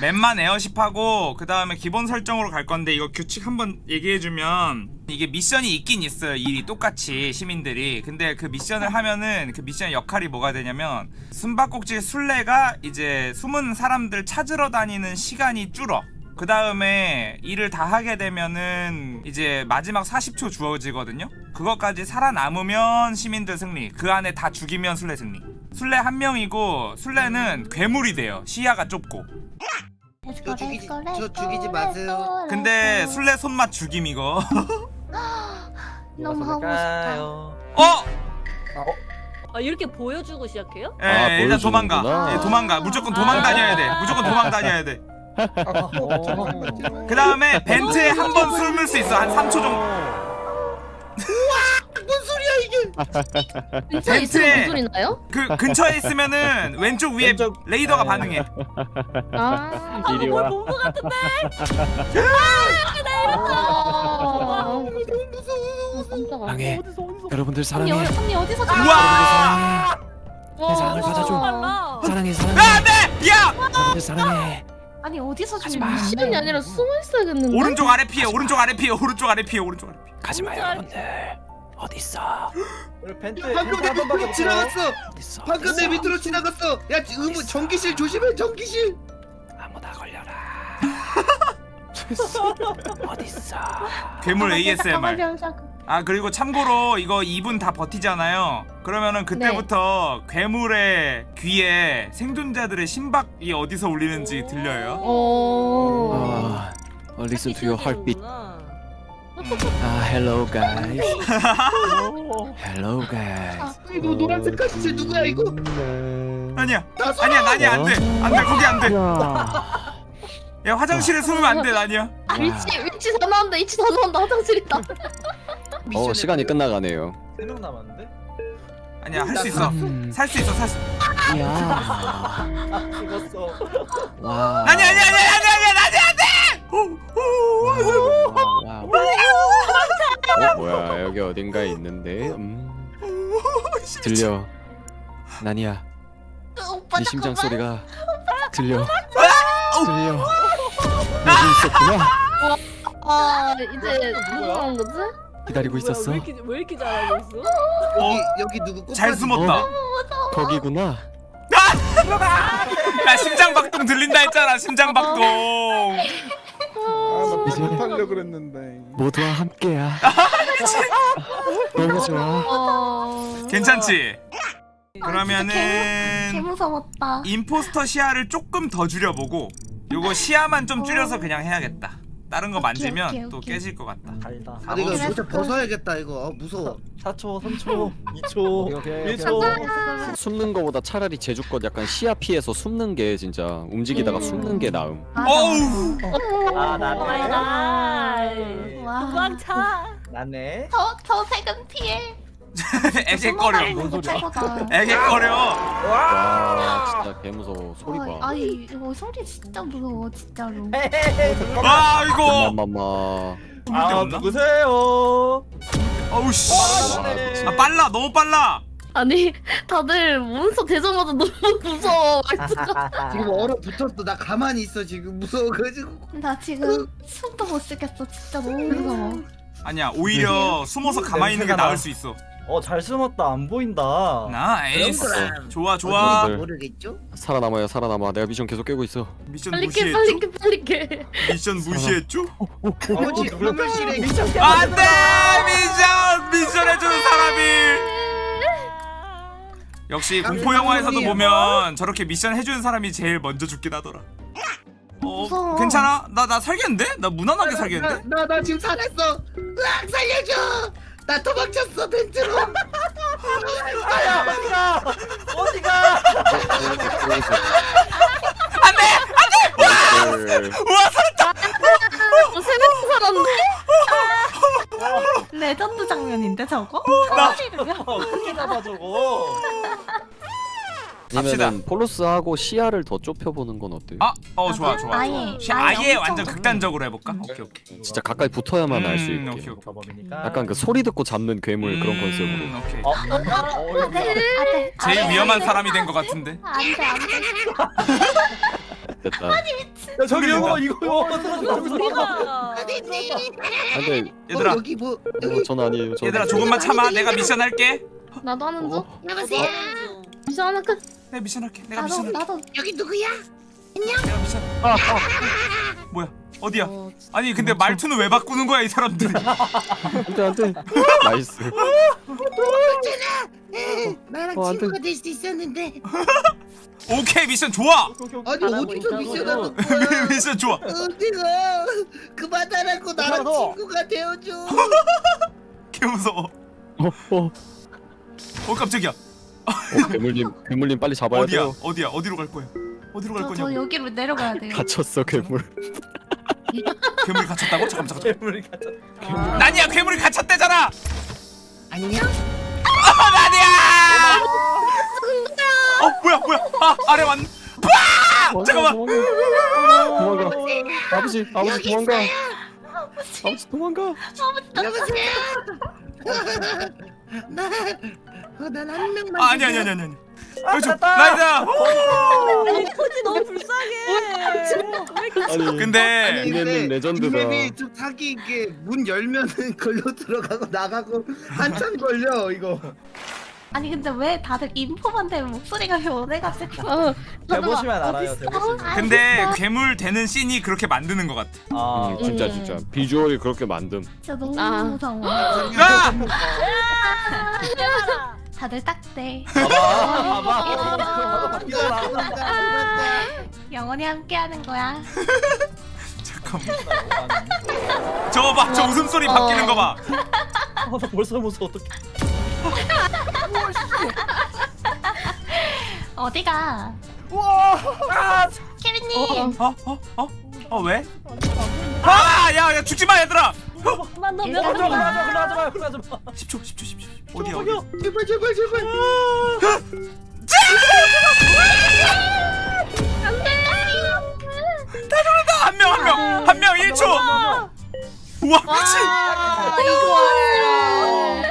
맨만 에어십하고 그 다음에 기본 설정으로 갈 건데 이거 규칙 한번 얘기해주면 이게 미션이 있긴 있어요. 일이 똑같이 시민들이. 근데 그 미션을 하면은 그 미션 역할이 뭐가 되냐면 숨바꼭질 술래가 이제 숨은 사람들 찾으러 다니는 시간이 줄어. 그 다음에 일을 다 하게 되면은 이제 마지막 40초 주어지거든요. 그것까지 살아남으면 시민들 승리. 그 안에 다 죽이면 술래 승리. 술래 한 명이고 술래는 괴물이 돼요. 시야가 좁고 저 죽이지 저 죽이지 마세요. 근데 술래 손맛 죽임 이거 너무 하고 싶다. 어? 아 이렇게 보여주고 시작해요? 예, 아, 일단 도망가 보여주는구나. 예, 도망가 무조건 도망 다녀야 돼 무조건 도망 다녀야 돼 어. 그 다음에 벤트에 한번 숨을 수 있어 한 3초 정도? 근처에 있으면 벤트에- 무슨 소리 나요? 그 근처에 있으면 왼쪽 위에 왼쪽- 레이더가 네. 반응해 아. 이리 뭘 와. 본것 같은데? 아. 깜짝아. 방해. 어디서 어디서? 여러분들 언니, 사랑해. 어- 언니 어디서 우와 내 사랑을 와. 받아줘. 빨라. 사랑해 아, 사랑해. 네! 야! 여러분들 사랑해. 아니 어디서 지금 마. 미션이 아니라 숨어 있어야겠는데? 오른쪽 아래 피해 오른쪽 아래 피해 오른쪽 아래 피해 오른쪽 아래 피해 가지 마 여러분들. 어디 있어? 벤트 방금 내 밑으로. 지나갔어. 어디 있어? 방금 내 밑으로 지나갔어. 야 의무 전기실 조심해 전기실. 아무나 걸려라. 어디 있어? 괴물 ASMR 아 그리고 참고로 이거 2분 다 버티잖아요 그러면은 그때부터 괴물의 귀에 생존자들의 심박이 어디서 울리는지 들려요 오. 아, listen to your heartbeat. 아, hello guys. hello guys. 아, 이거 노란색 카시실 누구야 이거? 아니야 나 서. 아니야 난이야 안돼 안 돼 거기 안돼 야. 야 화장실에 숨으면 안돼 난이야 아, 위치 위치 다 나온다. 위치 다 나온다. 화장실이다. 어, 시간이 끝나가네요. 세 명 남았는데? 아니야 할 수 있어 음, 살수 있어 살 수 야. 아 죽었어. 와. 아니야 아니야 아니야 아니야 아니야 난 어딘가에 있는데 음, 들려. 나니야 오빠 네 심장. 소리가 들려. 들려. 여기 있었구나. 아 이제 누구 나온 거지? 기다리고 있었어. 왜 이렇게 왜 이렇게 잘하고 있어? 여기 여기 누구 꽃잘 숨었다. 거기구나. 야 심장박동 들린다 했잖아 심장박동. 아나 이제- 하려 그랬는데. 모두와 함께야 너무 좋아 어. 괜찮지? 개 그러면은 무서웠다. 임포스터 시야를 조금 더 줄여보고 요거 시야만 좀 줄여서 그냥 해야겠다 다른 거 오케이, 만지면 오케이, 또 오케이. 깨질 것 같다 달다. 아 이거. 모자 벗어야겠다 이거. 어, 무서워. 4초, 3초, 2초, 오케이, 1초. 숨는 거보다 차라리 제주껏 약간 시야 피해서 숨는 게 진짜 움직이다가 음. 숨는 게 나음 어우 아 나네. 갓. 와. 도망차. 나네. 저, 저 색은 피해. 뭔 소리야? 애기거려 와 진짜 개 무서워 소리 봐 아니 이거 소리 진짜 무서워 진짜로. 아 이거 데 아? 누구세요? 어우 씨. 나네. 아 빨라 너무 빨라 아니 다들 몬스터 되자마자 너무 무서워. 지금 얼어 붙었어. 나 가만히 있어 지금 무서워가지고. 나 지금 숨도 못 쉬겠어. 진짜 너무 무서워. 아니야 오히려 숨어서 가만히 있는 게 냄새가 나. 나을 수 있어 어 잘 숨었다 안 보인다. nice 그럼. 좋아 좋아 네. 모르겠죠? 살아남아요 살아남아 내가 미션 계속 깨고 있어 미션 빨리 깨 빨리 무시했죠? 깨 빨리 깨. 미션 무시했죠? 어지 화물실에 안돼 미션 미션 해주는 사람이 역시 공포 영화에서도 보면 저렇게 미션 해주는 사람이 제일 먼저 죽긴 하더라 어 무서워. 괜찮아? 나 나 살겠는데? 나 무난하게 살겠는데? 나나 지금 살았어. 으악 살려줘. 나 도망쳤어 벤트로. 아야 어디가? 어디가? 네. 우와 살았다! 어, 세명 살았네. 레전드 장면인데 저거? 어떻게 잡아 저거? 갑시다. 플러스하고 시야를 더 좁혀보는 건 어때요? 아, 어 좋아 좋아 아예, 시- 아예 아예 완전. 극단적으로 해볼까? 오케이 오케이 진짜 가까이 붙어야만 알수 음, 있게 오케이, 오케이. 약간 그 소리 듣고 잡는 괴물 그런 컨셉으로 음, 오케이 어? 어? 어? 제일 위험한 사람이 된 것 같은데 안돼 안돼. 됐다. 야 저기 이거 이거? 안돼. 얘들아 어, 여기 뭐 어, 여기 전 아니에요. 전. 얘들아 조금만 참아 내가 미션 할게 나도 하는 중. 여보세요. 미션 하나 끝. 내가 미션 할게 내가 나도 미션 할게 나도. 여기 누구야? 내가 미션 뭐야 어디야 아니 근데 말투는 왜 바꾸는 거야 이 사람들 안돼 안돼. nice. 에, 나랑 어. 친구가 될 수 있었는데. 오케이 미션 좋아 아니 있다고. 미션하는 거야? 미션 좋아 어디가? 그만하라고 나랑. 친구가 되어줘. 개 무서워 어 어. 어 깜짝이야 어, 괴물님 괴물님 빨리 잡아야 어디야 돼요. 어디야 어디로 갈 거야 어디로 갈 저, 거냐고 저 여기로 내려가야 돼요. 갇혔어 괴물. 괴물이 갇혔다고? 잠깐 잠깐 괴물이 아, 나니야 괴물이 갇혔대잖아 안녕. 아 나니야 어 뭐야 뭐야 아 아래 왔 빠! 잠깐만 도망가. 아버지 아버지 도망가. 아버지 도망가. 여보세요. 나, 어, 난한 명만. 아 아니 아니 아니 아니 아니 아, 됐다. 나이다 아니 코지 너무 불쌍해. 아니 근데 이네는 레전드다. 맵이 좀 사기 있게 문 열면은 걸려 들어가고 나가고 한참 걸려 이거. 아니 근데 왜 다들 인포만 되면 목소리가 변해가지고 어, 대보시면 알아요 대보시면 근데 괴물 되는 씬이 그렇게 만드는 것 같아 아 음, 진짜 진짜 비주얼이 그렇게 만듦. 진짜 너무 아. 무서워 야! 다들 딱대 봐봐. 봐봐. 영원히 함께하는 거야. 잠깐만. 저거 봐 저 웃음소리 바뀌는 거 봐. 아, 나 벌써 무서워 어떡해. 어디가? 아 케빈님. 어? 어? 어? 어 왜? 아! 야, 야 죽지마 얘들아! 만 일단 넘면 그러지 마 그러지 마 그러지 마 10초 10초 10초 어디야 어디 제발 제발 제발. 한명 한 명! 한 명 1초! 우와 미친! 아, 이거.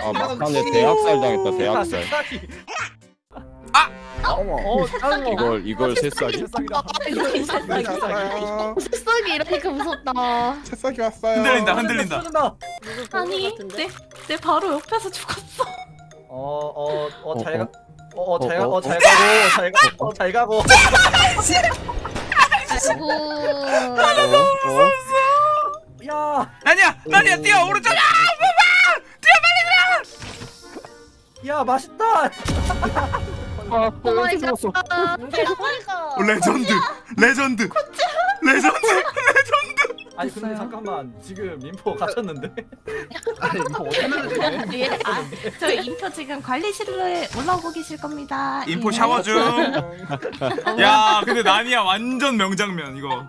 아 막판에 대학살 당했다 대학살. 새싹이 어머. 어 짜증나 이걸 이걸 새싹이. 새싹이다 이거 새싹이 이러니까 무섭다. 새싹이 왔어요. 흔들린다 흔들린다 흔들린다 아니 내, 내 바로 옆에서 죽었어 어어어잘 가. 어, 어잘 가. 어, 어, 어잘 가고 잘 가고 어, 잘 가고. 아이고. 어? 어? 야, 나니야! 나니야 뛰어 오른쪽! 아! 야 맛있다. 아, oh my 어, 죽었어. god. 이게 소리가 legend! legend! legend! legend! 아니 근데. 잠깐만 지금 민포 갇혔는데. 아니 이거 어떻게 예, 아, 저 인표 지금 관리실로 올라오고 계실 겁니다 인포 예. 샤워 중. 야, 근데 나니야 완전 명장면 이거.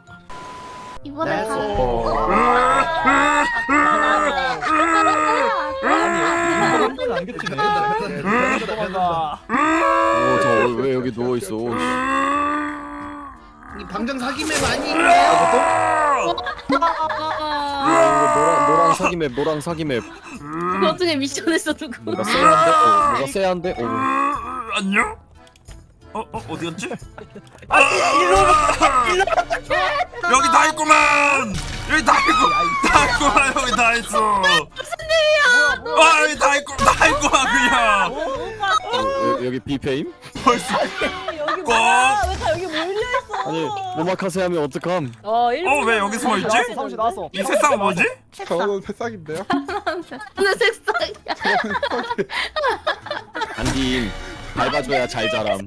이번에 네. 가 어. 아니 안 갇히네. 도망가. 오, 저왜 여기 누워 있어? 이 방정 사기 map 아, 아니에요? 아, 노랑 노랑 사기 map, 노랑 사기 map. 그 와중에 미션에서 누구? 뭐가 세한데? 어, 뭐가 세한데? 오. 안녕? 어, 어, 어디였지? 아 일로 여기 다 있구만! 여기 다 있고, 다 있구만, 여기 다 있어! 아, 다 있고, 다 있구만, 그냥! 어, 여- 여기 비페임? 벌써. 여기 뭐야? 왜다 여기 몰려 있어? 아니 오마카세 하면 어떡함? 어, 어, 왜 여기 숨어 있지? 이 세상 뭐지? 저는 새싹인데요. 근데 새싹이야. 안딘 밟아줘야 잘 자람.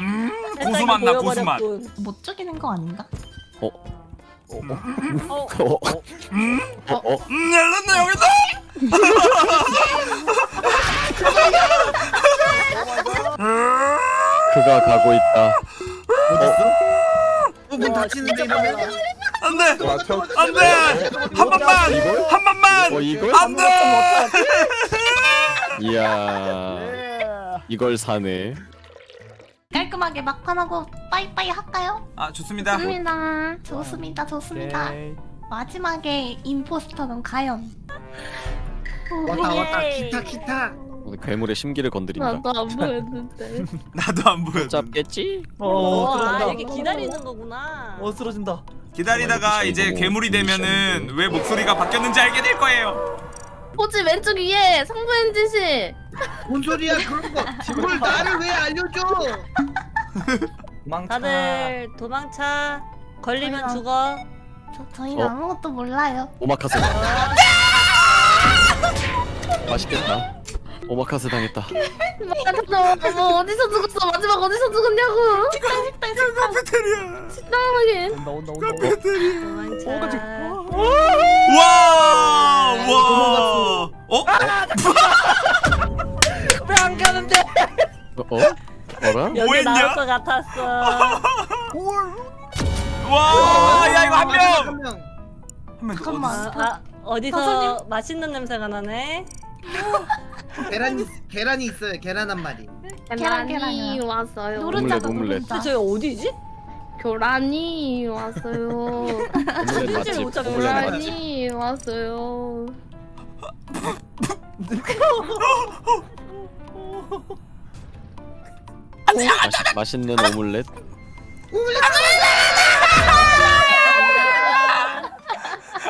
음, 고수맛 나, 고수맛. 못 죽이는 거 아닌가? 어? 어, 어? 음, 어? 어? 음, 열렸네, 여기다! 그가 가고 있다. 문 닫히는데 이러면 안 돼! 맞춰. 안 돼! 한 번만! 이걸? 한 번만! 어 이걸? 안 돼! 이야 이걸 사네. 깔끔하게 막판하고 빠이빠이 할까요? 아, 좋습니다. 좋습니다. 좋습니다 좋습니다 오케이. 마지막에 임포스터는 과연 왔다 왔다 예. 기타 기타. 오늘 괴물의 심기를 건드린다. 나도 안 보였는데. 나도 안 보여. 잡겠지? 어와 쓰러진다 이렇게 기다리는 거구나. 어 쓰러진다 기다리다가 어, 이제 괴물이 되면은 미션이네. 왜 목소리가 바뀌었는지 알게 될 거예요. 포지 왼쪽 위에 상부엔 지시. 뭔 소리야 그런 거 그걸 나를 왜 알려줘 도망쳐 다들 도망차. 걸리면 아이고. 죽어. 저, 저희는 어? 아무것도 몰라요. 오마카세. 맛있겠다. 오마카세 당했다. 잠깐만, 어머 어디서 죽었어? 마지막 어디서 죽었냐고? 식당 식당 식당. 카페테리아. 식당하게. 온다 온다 온다 온다 카페테리아. 도망차. 와! 와! 어? 왜 안 가는데 어? 어? 뭐했냐? 나올 것 같았어. 와! 야 이거 한 명. 한 명. 한명 잠깐만. 아, 아, 어디서 맛있는 냄새가 나네. 계란이 계란이 있어요 계란 한 마리 계란, 계란이. 왔어요. 노른자. 근데 저희 어디지? 교란이 왔어요. 맛집. 못 잡고. 교란이 왔어요. 맛- 맛있는 오믈렛.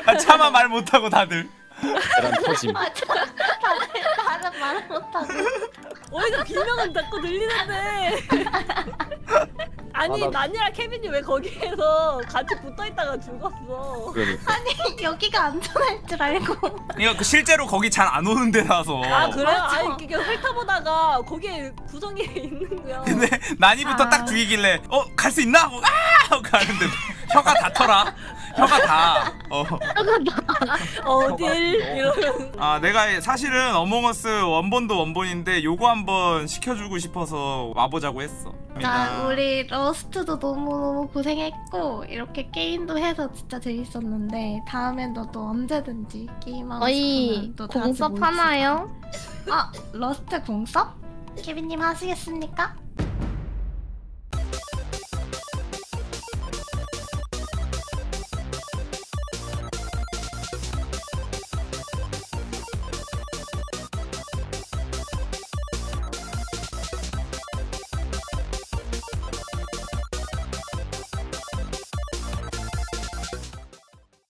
아, 차마 말 못하고 다들. 계란 터짐. 다들 다들 말을 못하고. 어디서 비명은 자꾸 들리는데. 아니 아, 나- 난이랑 케빈이 왜 거기에서 같이 붙어 있다가 죽었어? 그러니까. 여기가 안전할 줄 알고. 이거 그 실제로 거기 잘 안 오는 데라서. 아? 맞아. 아니 이게 훑어보다가 거기에 구성이 있는 거야. 근데 난이부터 아. 딱 죽이길래 어 갈 수 있나? 하고 아! 하고 가는데 혀가 다 터라. 혀가 다. 어. 어딜 이러면 아 내가 사실은 어몽어스 원본도 원본인데 요거 한번 시켜주고 싶어서 와보자고 했어. 나 우리 러스트도 너무 너무 고생했고 이렇게 게임도 해서 진짜 재밌었는데 다음엔 너도 언제든지 게임하고 어이 싶으면 공섭. 하나요? 아 러스트 공섭? 케빈님 하시겠습니까?